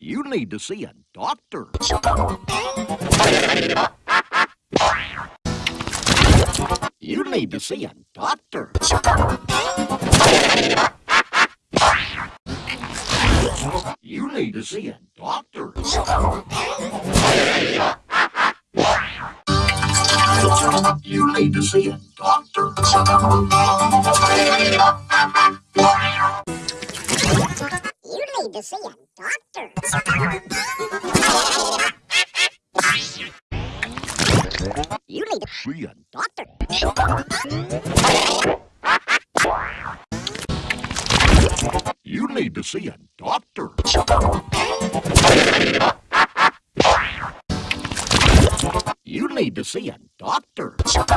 You need to see a doctor. You need to see a doctor. You need to see a doctor. You need to see a doctor. You need to see a doctor. You need to See a doctor. You need to see a doctor. You need to see a